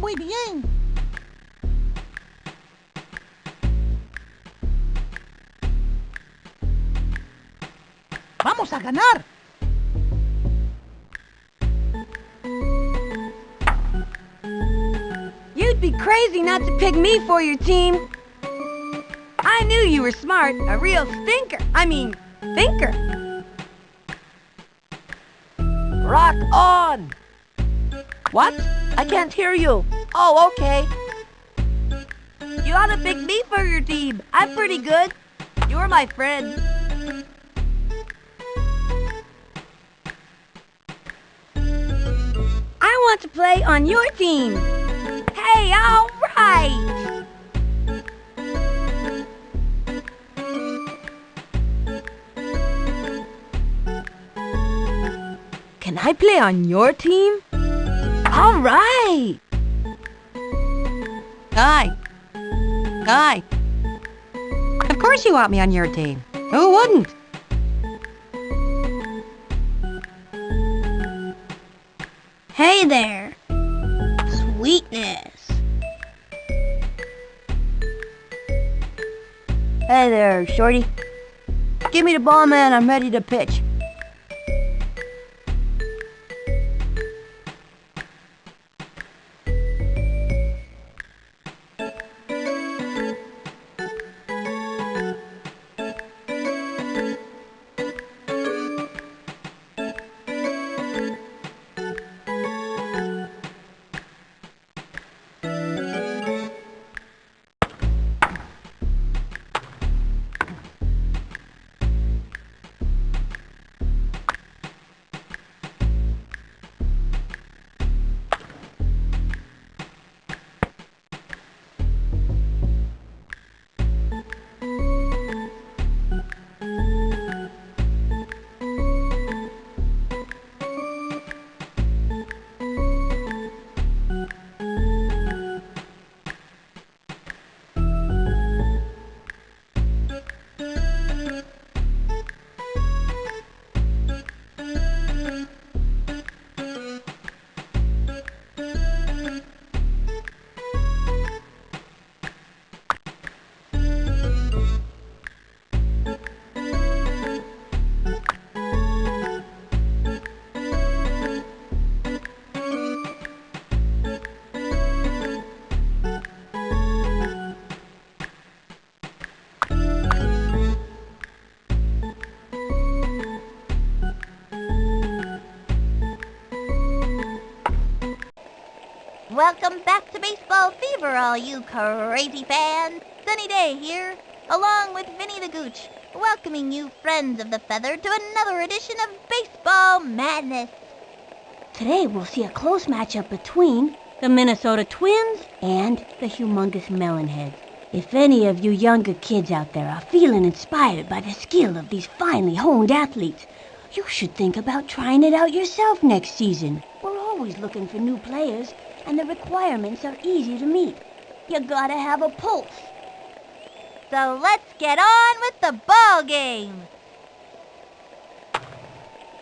ido muy bien. ¡Vamos a ganar! You'd be crazy not to pick me for your team. I knew you were smart, a real thinker. I mean, thinker. Rock on! What? I can't hear you. Oh, okay. You ought to pick me for your team. I'm pretty good. You're my friend. I want to play on your team. Hey, all right. Can I play on your team? All right. Guy. Guy. Of course you want me on your team. Who wouldn't? Hey there. Sweetness. Hey there, Shorty. Give me the ball, man. I'm ready to pitch. Baseball all you crazy fans. Sunny Day here, along with Vinny the Gooch, welcoming you friends of the feather to another edition of Baseball Madness. Today we'll see a close matchup between the Minnesota Twins and the humongous Melonheads. If any of you younger kids out there are feeling inspired by the skill of these finely honed athletes, you should think about trying it out yourself next season. We're always looking for new players, and the requirements are easy to meet. You gotta have a pulse. So let's get on with the ball game.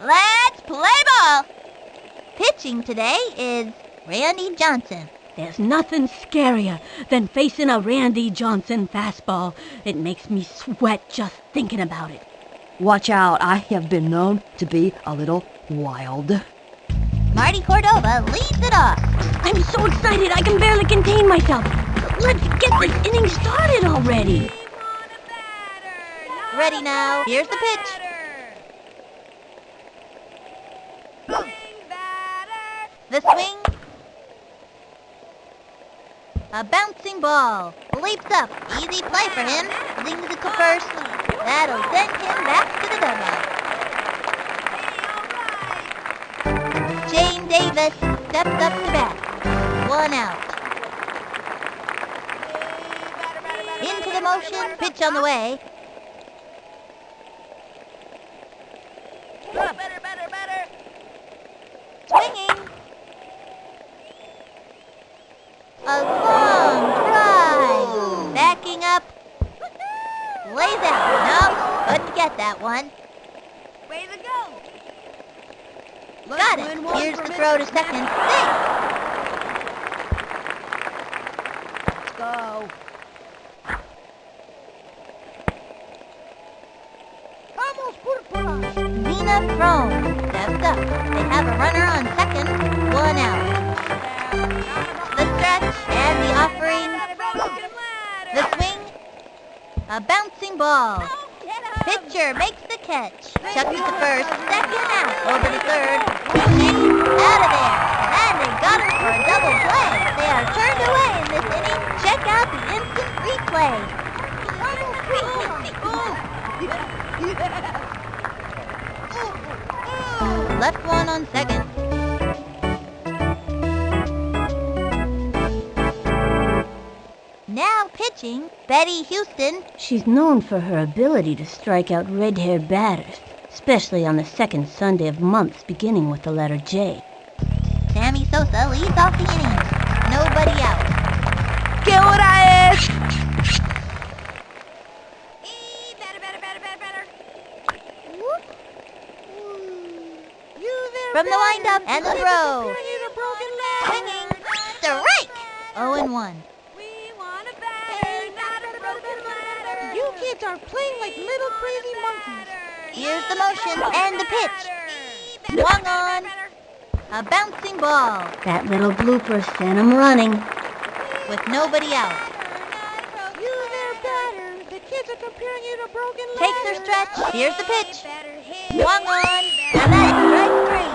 Let's play ball. Pitching today is Randy Johnson. There's nothing scarier than facing a Randy Johnson fastball. It makes me sweat just thinking about it. Watch out, I have been known to be a little wild. Marty Cordova leads it off. I'm so excited I can barely contain myself. Let's get this inning started already. Ready now. Here's the pitch. The swing. A bouncing ball. Leaps up. Easy play for him. Zings it to first. That'll send him back to the dugout. Jane Davis steps up to bat. One out. Into the motion. Pitch on the way. Better, better, better. Swinging. A long drive. Backing up. Lays out. No, couldn't get that one. Way to go. Got it. Here's the throw to second. Safe. Uh-oh. Lena Frome steps up. They have a runner on second, one out. The stretch and the offering. The swing. A bouncing ball. Pitcher makes the catch. Chucks to first, second out. Over to third. Out of there. And they got her for a double play. They are turned away in this inning. Check out the instant replay. Left one on second. Now pitching, Betty Houston. She's known for her ability to strike out red-haired batters, especially on the second Sunday of months beginning with the letter J. Sammy Sosa leads off the inning. Nobody out. ¿Qué hora es? From the windup and the throw. Swinging. Strike. 0 and 1. You kids are playing like little crazy monkeys. Here's the motion and the pitch. Swung on. A bouncing ball That little blooper sent him running. with nobody out. You their batter. The kids are comparing you to broken Takes their stretch. Here's the pitch. Swung on. And that's strike three.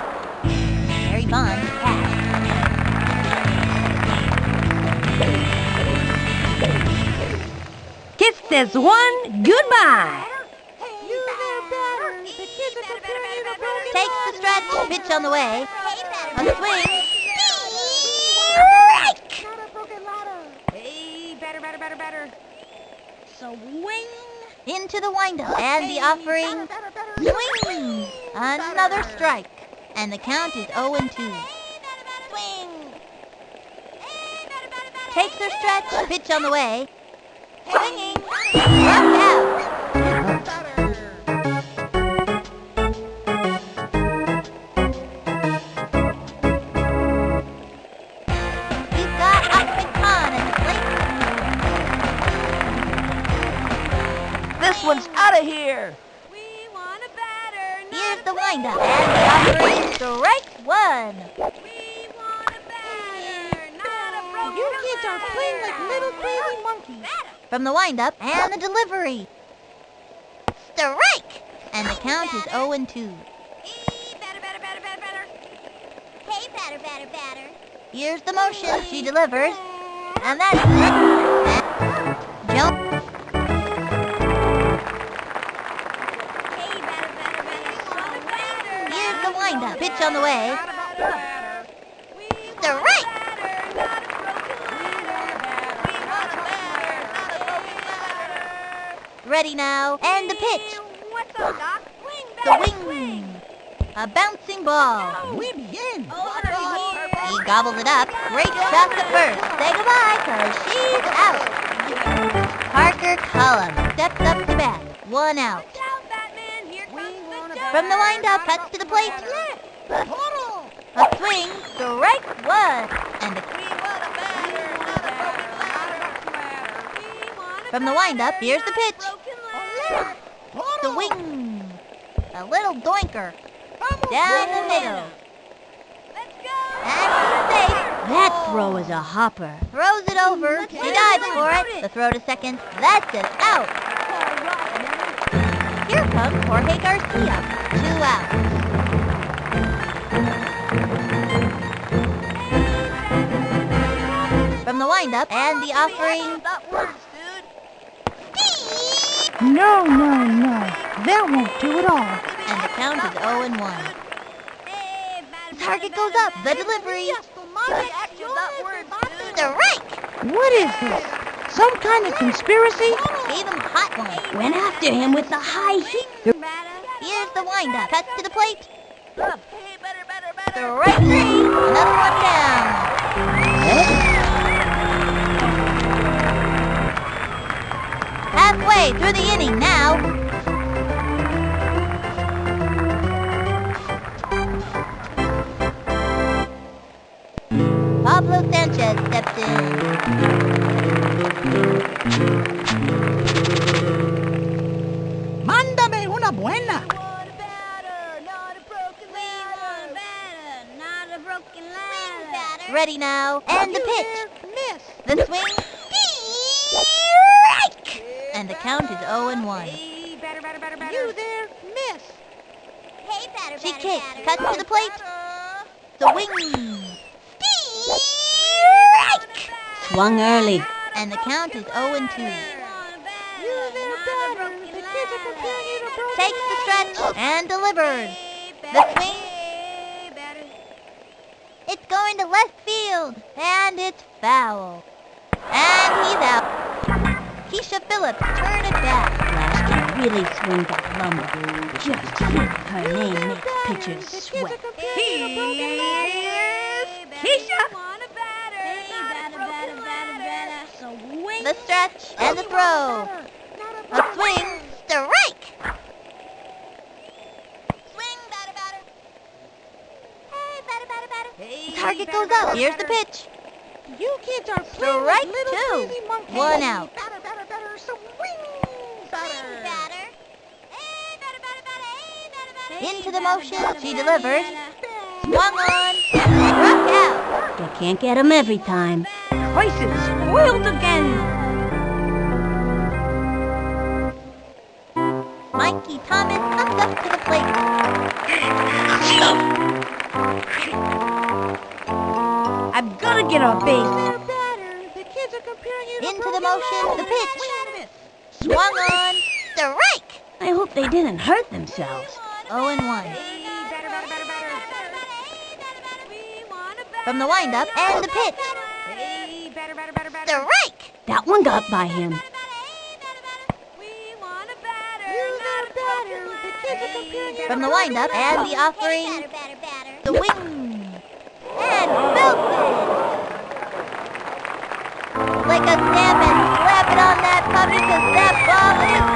Barry Bonds passed. Kiss this one goodbye. Pitch on the way. A swing. Strike. Not a broken ladder. Hey, batter, batter, batter, batter. Swing. Into the windup. And the offering. Swing. Another strike. And the count is 0 and 2. Swing. Takes their stretch. Pitch on the way. Swinging. Left out. Windup. And offering. Strike one. We want a batter. Not a broken You kids are playing like little crazy monkeys. From the windup and the delivery. Strike! And the count is 0 and 2. Batter, batter, batter, batter, batter. Hey, batter, batter, batter. Here's the motion. She delivers. And that's it. Jump. Windup. On the way. Strike! Ready now. And the pitch. What's up, Doc? Swing, The batter, wing. A bouncing ball. We begin. He gobbled it up. Great shot to first. Say goodbye, cause she's out. Parker Cullum steps up to bat. One out. The From the windup, cuts to the plate. A swing, strike one. And a batter. from the windup, here's the pitch. The wing. A little doinker. Down the middle. Let's go! And safe. That throw is a hopper. Throws it over. She dives for it. The throw to second. That's it. out. Here comes Jorge Garcia. Two outs. From the and the offering. No, no, no. That won't do at all. And the count is 0 and 1. Target goes up. The delivery. Strike. What is this? Some kind of conspiracy? Gave him a hot one. Went after him with the high heat. Here's the windup. Cuts to the plate. Strike three. Another one down. Halfway through the inning now. Pablo Sanchez steps in. Mándame una buena. Ready now, and the pitch. Miss. The swing. Strike! And the count is 0 and 1. Hey, batter, batter, batter, batter. You there, miss. Hey, batter, she kicks, cuts to the plate. The wing. Strike! Swung early. And the count is 0 and 2. You there, batter. The kids are to Takes the stretch and delivers. The swing. It's going to left field, and it's foul. And he's out. Keisha Phillips, turn it back. Flash can really swing that lumber. Just hit her name makes pitchers sweat. Here's Keisha. The stretch and the throw. A swing, strike. Swing, batter, batter. Hey, batter, batter, batter. The target goes up. Here's the pitch. You kids are playing Strike like little two. One out. Batter, batter, batter, swing, batter. Into the motion, she delivers. Swung on, struck out. You can't get 'em every time. Twice is spoiled again. Mikey Thomas comes up to the plate. I've got to get a base. The kids are comparing you to Into the motion, the pitch. Swung on, strike. I hope they didn't hurt themselves. 0 and 1. Hey, batter, batter, batter, batter. From the windup and the pitch. Batter. Strike. That one got by him. The From the windup and the offering. The wing. And belted. Like a salmon, slap it on that puppy cause that ball is.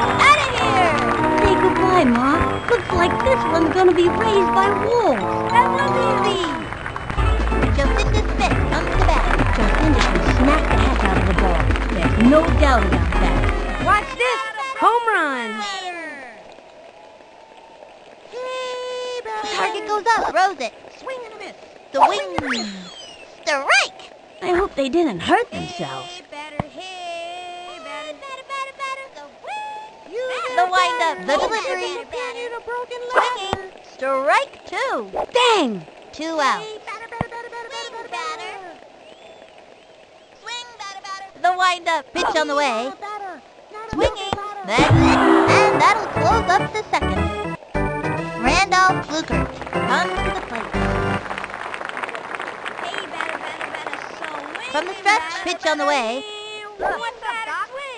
Goodbye, Ma. Looks like this one's gonna be raised by wolves. That was easy. Jacinda Smith comes to bat. Jacinda can smack the heck out of the ball. There's no doubt about that. Watch this. Home run. The target goes up, throws it. Swing and a miss. The wing. Strike. I hope they didn't hurt themselves. To broken lines. Swinging. Strike two. Dang! Two out. The wind up. pitch on the way. Swinging. It. And that'll close up the second. Randolph Fluker comes to the plate. From the stretch, pitch on the way.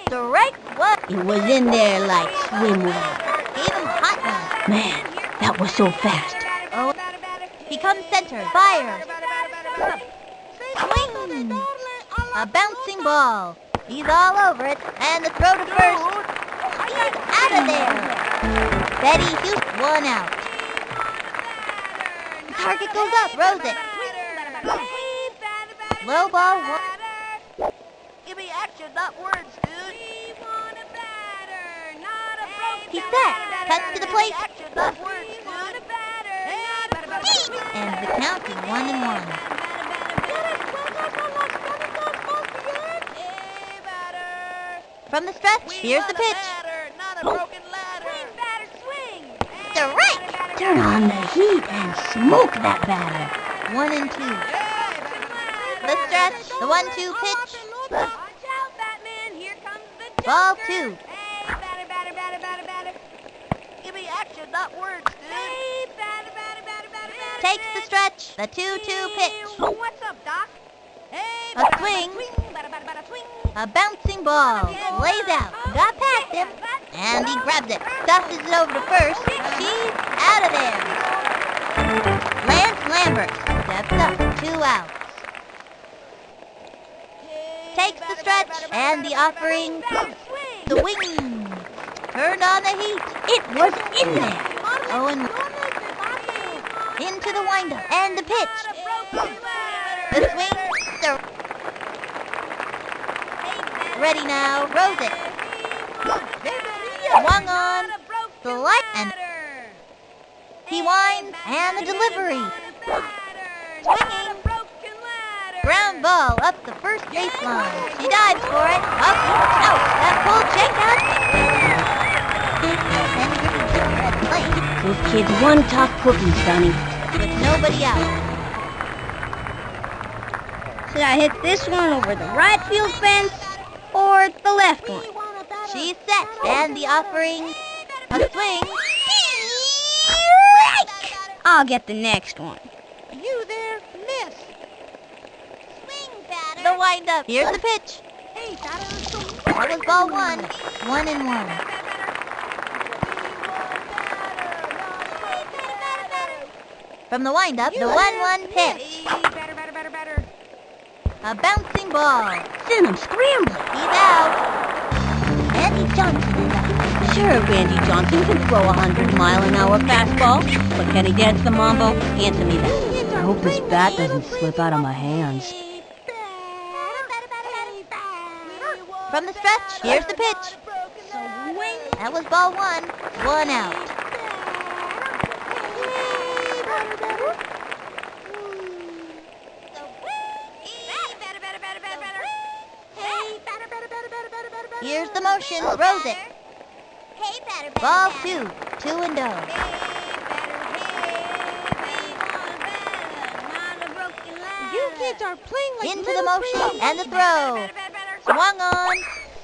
Strike one. It was in there like swimwear. Him hot one. Man, that was so fast. Oh, he comes center. Fire. Swing. A bouncing ball. He's all over it. And the throw to first. He's out of there. Betty Houston, one out. Target goes up. Rose it. Low ball, one. Give me action, not words, dude. He's set. Cut to the plate. And the count is one and one. From the stretch, here's the pitch. Oh. Strike. Turn on the heat and smoke that batter. One and two. The stretch, the one-two pitch. Ball two. Give me action, not words, dude. Takes the stretch, the two-two pitch. What's up, Doc? A swing. A bouncing ball. Lays out. Got past him. And he grabs it. Tosses it over to first. She's out of there. Lance Lambert steps up. Two outs. Takes the stretch and the offering. The wing. Turned on the heat. It was in there. Oh, into the windup and the pitch. The swing. The, ready now. Rose it. Swung on. Select and he winds and the delivery. Swinging. Ground ball up the first baseline. She dives for it. Up. Out. That Jake out. Plate This kid's one tough cookie, Sunny. with nobody out. Should I hit this one over the right field fence or the left one? She's set. And the offering. A swing. I'll get the next one. You there, miss. Swing batter. The windup. Here's the pitch. Hey, That was ball one. One and one. From the windup, the one-one pitch. A bouncing ball. Send him scrambling. He's out. Andy Johnson is out. Sure, Randy Johnson can throw a hundred mile an hour fastball, but can he dance the mambo? Answer me that. I hope this bat doesn't slip out of my hands. From the stretch, here's the pitch. That was ball one. One out. Here's the motion. Throws it. Ball two. Two and oh. You kids are playing Into the motion and the throw. Swung on.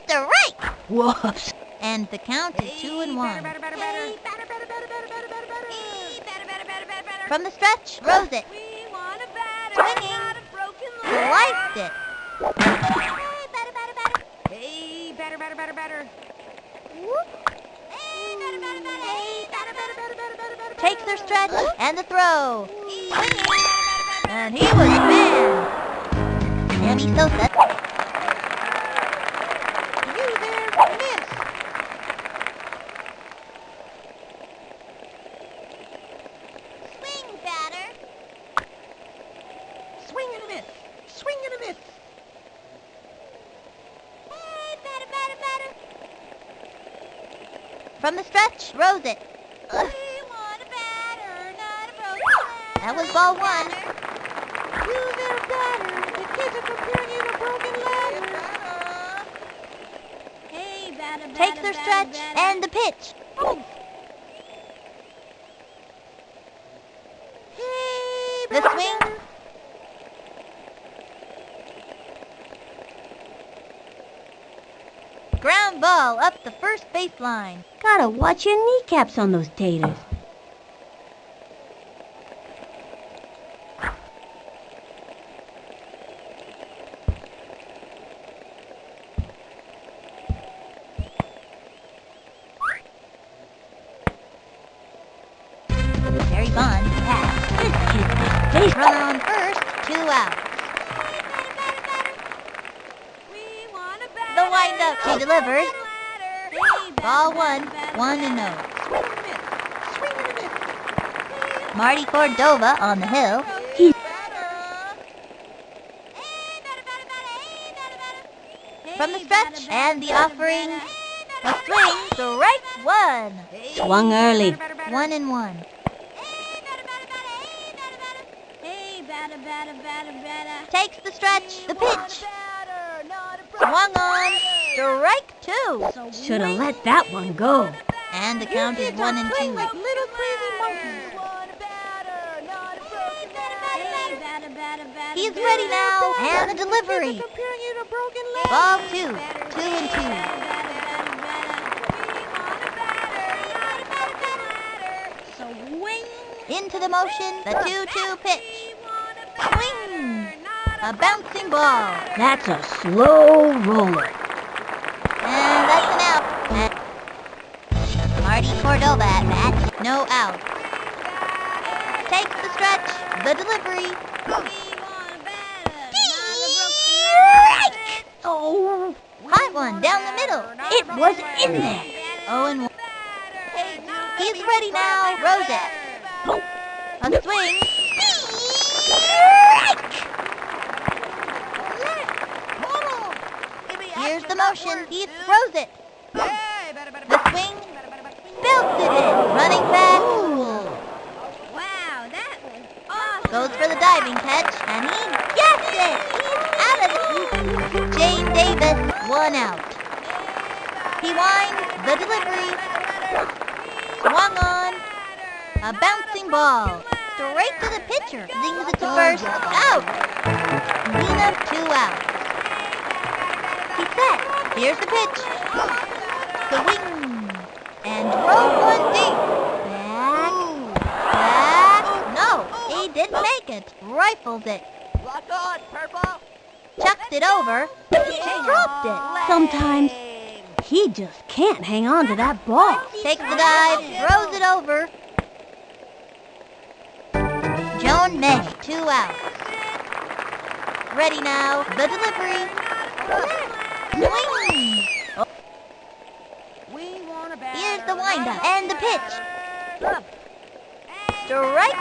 Strike. Whoops. And the count is two and one. From the stretch, throws it. Swinging. Sliced it. Hey, batter, batter, batter, batter. Takes their stretch and the throw. Swinging. And he was a man. Sammy Sosa. You there, miss. Swing, batter. Swing and a miss. Swing and a miss. Hey, batter, batter, batter. From the stretch, throws it. That was ball one. You there, batter. The kids are comparing you to broken their stretch and the pitch. The swing. Ground ball up the first baseline. Gotta watch your kneecaps on those taters. Marty Cordova on the hill. He- From the stretch and the offering, a swing, strike one. Swung early. One and one. Takes the stretch, the pitch. Swung on, strike two. Shoulda let that one go. And the count is one and two. Little crazy monkeys. He's ready now, and the delivery. Comparing you to broken ladder. Ball two, two and two. Into the motion, the two-two pitch. Swing! A bouncing ball. That's a slow roller. And that's an out. Marty Cordova at bat. No out. Takes the stretch. The delivery. Oh, Hot one down the middle. it was in there. Oh and. He's ready now. Rose it. A swing. Here's the motion, he throws it. The swing, belts it in. Running back, Wow, that was goes for the diving catch, and he gets it. He's out of the... Davis, one out. He winds the delivery. Swung on. A bouncing ball. Straight to the pitcher. Zings it to first. Out. Nina, two out. He's set. Here's the pitch. The wing. And throw one deep. Back. Back. No, he didn't make it. Rifles it. Lock on, purple. Chucks it over. Dropped it. Sometimes he just can't hang on to that ball. Takes the dive, throws it over. Joan May, two outs. Ready now, the delivery. Swing! We want a batter. Here's the windup and the pitch. Strike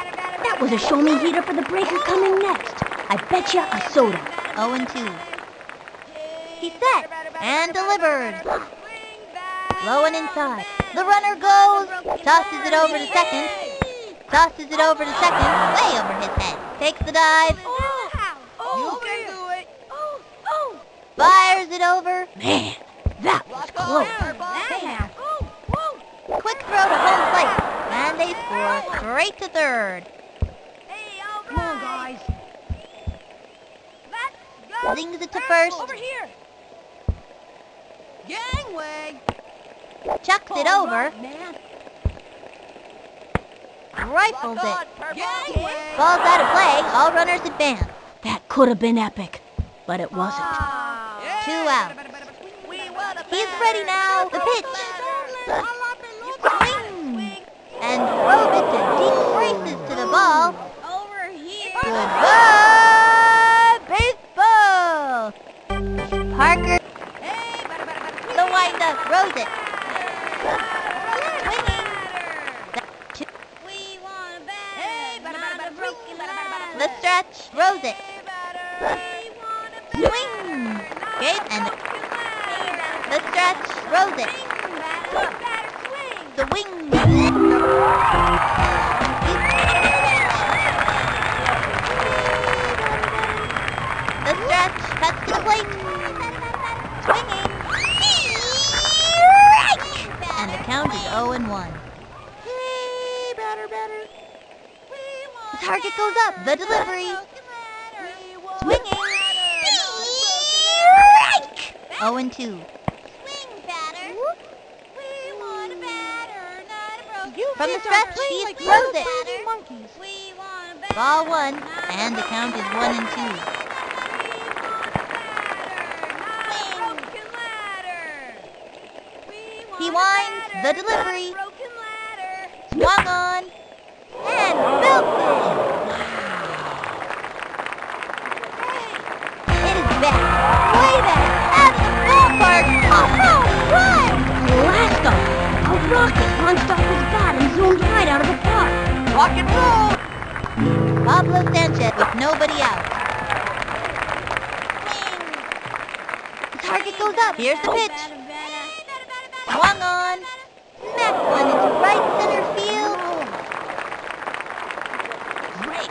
That was a show me heater for the breaker coming next. I bet you a soda. 0 and 2. He's set and delivered. Low and inside. The runner goes, tosses it over to second, tosses it over to second, way over his head. Takes the dive, You can do it. fires it over. Man, that was close. Quick throw to home plate, and they score straight to third. Come on, guys. Zings it to first, Over here. Gangway. chucks it over, Man. rifles Lock it. Gangway. Ball's out of play, all runners advance. That could have been epic, but it wasn't. Ah. Two outs. We He's ready now, the pitch. Swing! And drove it to deep races to the ball. Over here. Goodbye, batter, batter. The stretch, throws it. Swing! Okay, and the stretch, throws it. The wing. The stretch, to the plate. Swinging. Strike! And the count is 0 and 1. Hey, batter, batter. The target goes up. The delivery. Swinging. Strike! 0 and 2. From the stretch, he throws it. Ball one, and the count is one and two. He winds the delivery, swung on, and belts it. It is back, way back, at the ballpark. A home run! Blast off! A rocket launched off his bat and zoomed right out of the park. Rock and roll. Pablo Sanchez with nobody out. The target goes up. Here's the pitch. Right center field. Great.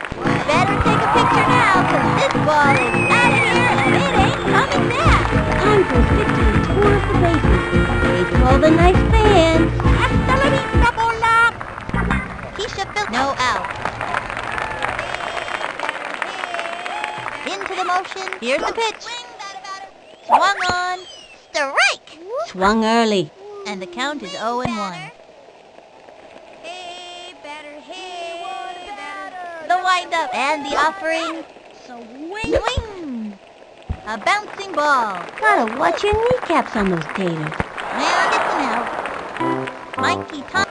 Better take a picture now, cause this ball is out of here and it ain't coming back. Time for Victor to tour of the bases. Hey to all the nice fans. Hasta la vista, bola. Keisha Phil. No out. Into the motion. Here's the pitch. Swung on. Strike. Swung early. And the count is 0 and 1. Windup and the offering. Swing. A bouncing ball. Gotta watch your kneecaps on those taters. Now listen out. Mikey Tom.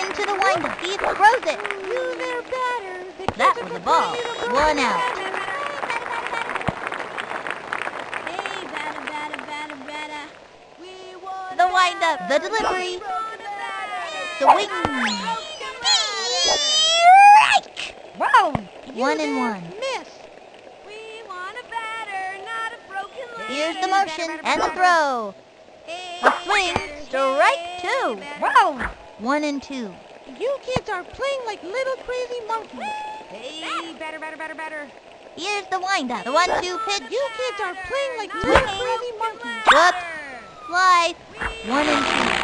Into the windup. He throws it. That was a ball. One out. The windup. The delivery. The wing. One and one. Miss. We want a batter, not Here's the motion and the throw. A swing, strike two. One and two. You kids are playing like little crazy monkeys. Hey, better, better, better, better. Here's the windup. The one-two pitch. You kids are playing like little crazy monkeys. Whoops. Slice. One and two.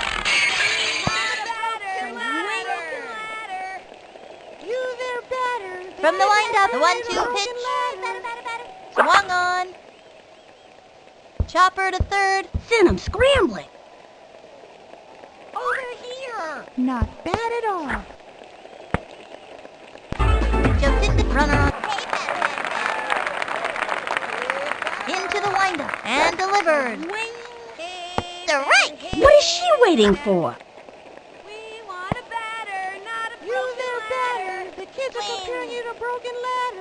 You there batter. From the windup. The one-two pitch. Swung on. Chopper to third. Send 'em scrambling. Over here! Not bad at all. Just in the runner on. Into the windup and delivered. Strike. What is she waiting for?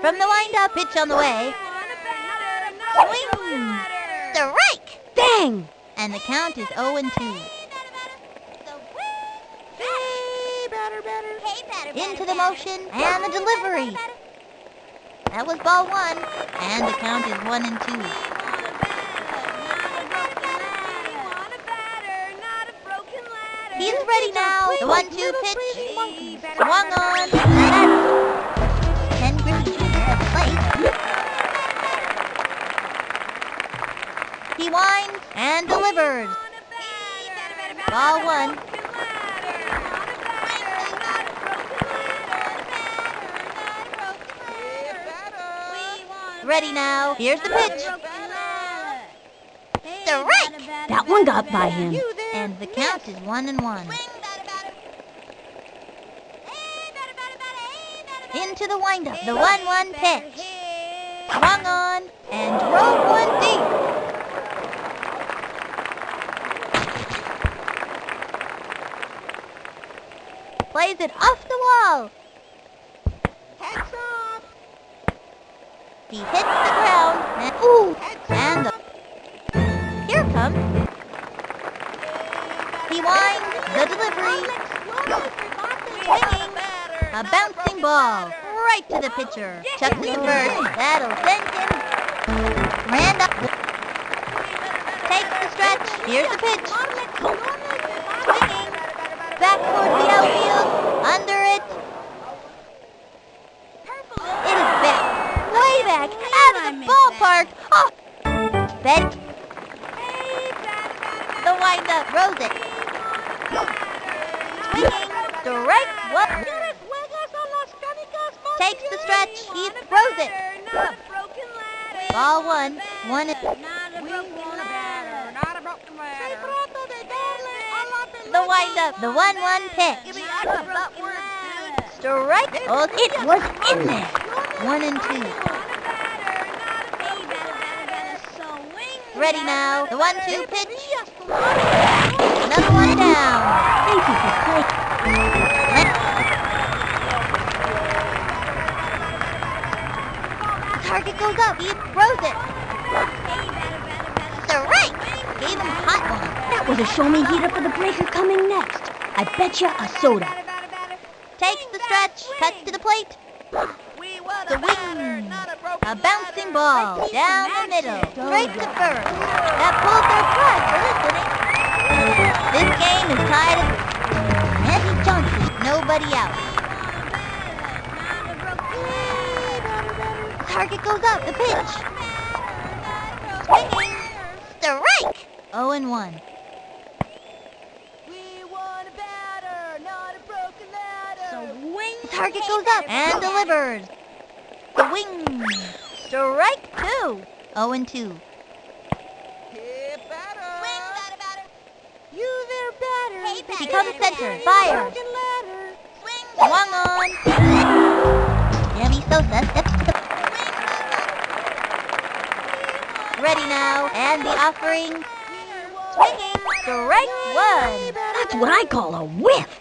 From the windup, pitch on the way. want a batter, not a Swing. batter. Strike. Dang! And the count is 0 and 2. Hey, batter, batter. Into the motion and the delivery. That was ball one. And the count is 1 and 2. He's ready now. The one-two pitch. Swung on. Ken Griffey Jr. at the plate. He winds and delivers. Ball one. Ready now. Here's the pitch. Strike. That one got by him. And the count is one and one. Into the windup. The one-one pitch. Swung on and drove one deep. Plays it off the wall. He hits the ground and ooh, a bouncing ball right to the pitcher. Chuck to first. That'll send him. Randall takes the stretch. Here's the pitch. Swinging back towards the outfield. Under it. It is back. Way back. Out of the ballpark. Oh. Betty. The windup. Rose it. Swinging. Strike one. Takes the stretch. He throws it. Ball one. One. The windup. The one-one pitch. Strike. Oh, it was in there. One and two. Ready now. The one-two pitch. Another one down. Thank you for playing. Target up. He throws it. Strike. Gave him a hot one. That was a show me heater for the breaker coming next. I bet you a soda. Takes the stretch. Cuts to the plate. The wing. A bouncing ball down the middle. Straight to first. That pulls their flag for this inning. This game is tied up. Eddie Johnson. Nobody out. Target goes up. The pitch. Strike. 0 and 1. The wing. Target goes up and delivers. The wing. Strike two. 0 and 2. You there batter. He comes center. Fire. Swung on. Sammy Sosa steps to the... Ready now. And the offering. Swinging. Strike one. That's what I call a whiff.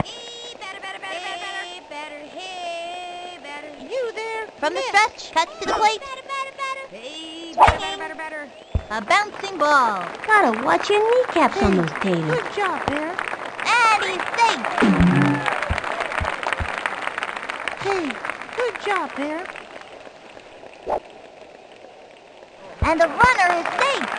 You there. From the stretch. Cuts to the plate. Swinging. A bouncing ball. Gotta watch your kneecaps on those taters. Good job, Bear. And safe. Hey, good job, Bear. And the runner is safe.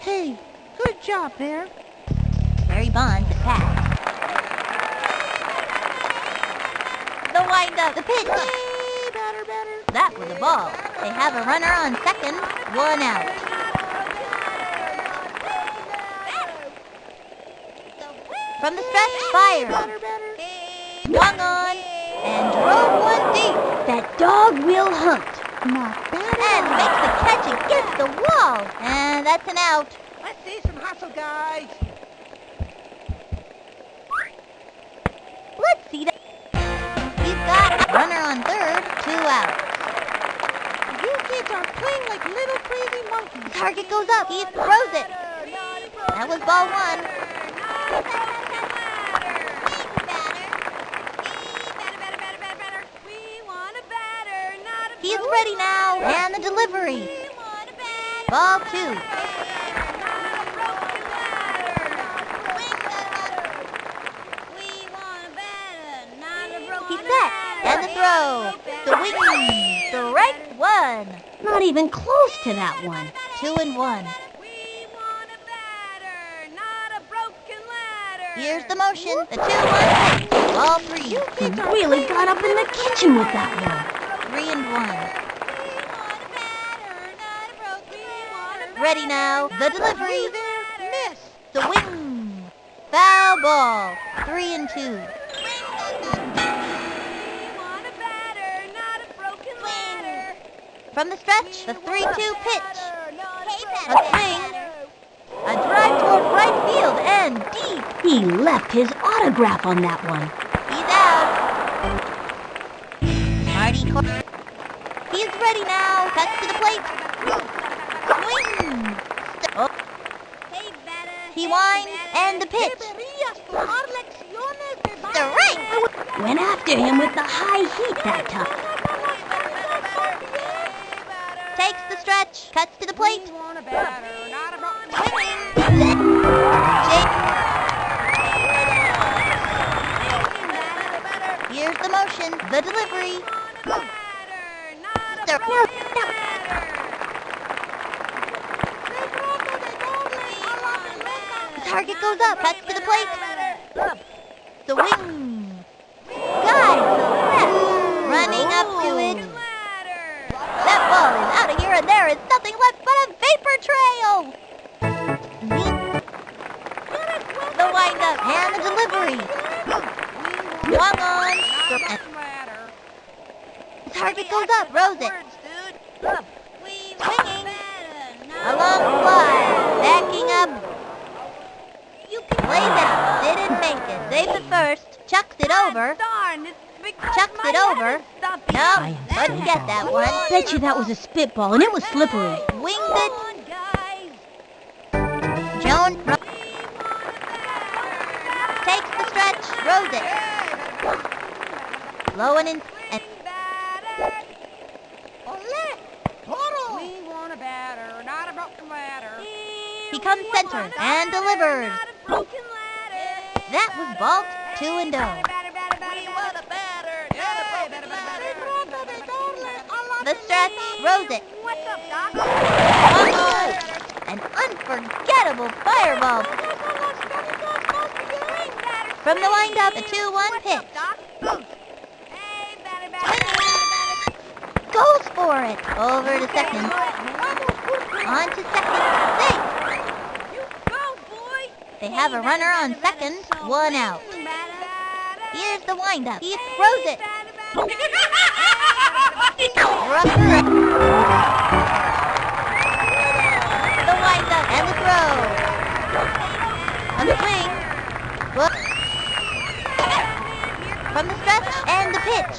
Hey, good job, Bear. Barry Bonds the pass. The wind up, the pitch. That was a ball. They have a runner on second, one out. From the stretch, fire. Swung on and drove one deep. That dog will hunt. Not bad. And makes the catch against the wall. And that's an out. Let's see some hustle, guys. Let's see that. He's got a runner on third, two outs. You kids are playing like little crazy monkeys. Target goes up. He throws it. That was ball one. He's ready now. And the delivery. Ball two. He's set. And the throw. The wing. Strike one. Not even close to that one. Two and one. Here's the motion. The two one. Ball three. He really got up in the kitchen with that one. Three and one. Ready now. The delivery. Miss. The wing. Foul ball. Three and two. From the stretch, the 3-2 pitch. A swing. A drive toward right field and deep. He left his autograph on that one. He's out. Marty He's ready now. Cuts to the plate. Swing. Oh. He winds and the pitch. Strike. Went after him with the high heat that time. Takes the stretch. Cuts to the plate. want a batter, not a broken Here's the motion. The delivery. The target goes up. Cuts to the plate. The wing. Guys, left. Running up to it. That ball is out of here and there is nothing left but a vapor trail. The windup and the delivery. Swung on. The target goes up. Throws it. Swinging. A long fly. Backing up. Plays out. Didn't make it. Saves it first. Chucks it over. Darn, big Chucks it over. No, i couldn't get that one. I Bet you that was a spitball and it was slippery. Winged it. Joan takes the stretch. Throws it. Low and in. And We want a batter, not a broken ladder. he comes center and delivers. That was Balt 2 and oh. 0. The stretch throws it. Up. An unforgettable fireball from the windup. The 2-1 pitch. Goes for it. Over to second. On to second. They have a runner on second. One out. Here's the windup. He throws it. The windup and the throw. On the swing. From the stretch and the pitch.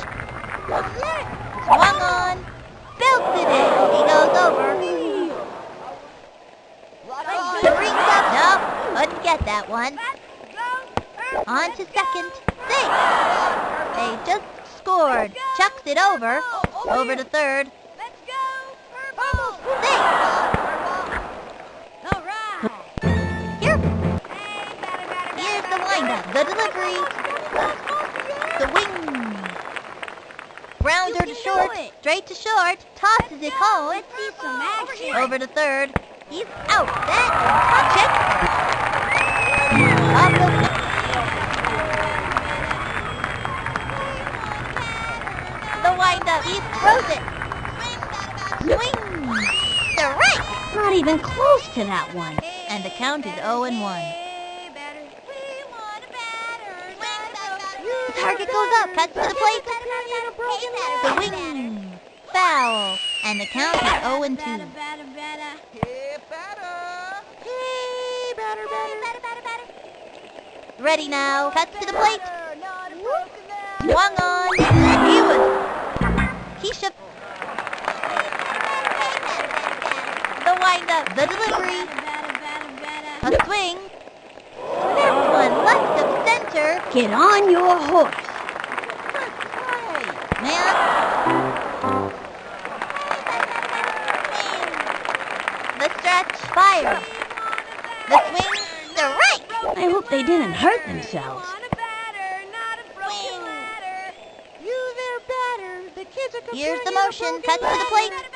Swung on. Belted it. He goes over. The rings up. No, couldn't get that one. On to second. Safe. They just scored. Chucks it over. Over to third. Safe. Here. Here's the delivery. The wing. Grounder to short. Straight to short. Tosses it home. some action. Over to third. He's out. That touch it. The The wind up. He throws it. Swing. The right. Not even close to that one. And the count is 0 and 1. Target goes up. Cuts to the plate. The wing. Foul. And the count is 0 and 2. Ready now. Cuts to the plate. Swung on. He was. The. The delivery. A swing. That one left of center. Get on your horse. Man. The stretch. Fire. The swing. The right. I hope they didn't hurt themselves. Here's the motion. Cut to the plate.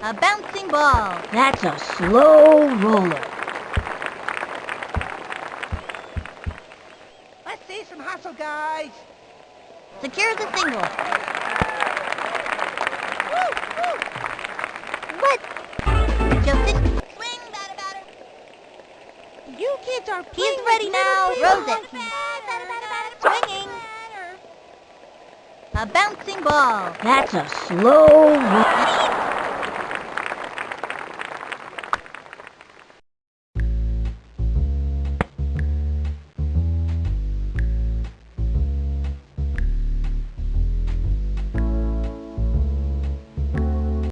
The. A bouncing ball. That's a slow roller. Let's see some hustle, guys. Secures a single. What? Justin. You kids are He's ready now. Throws it. Swinging. A bouncing ball. That's a slow roller.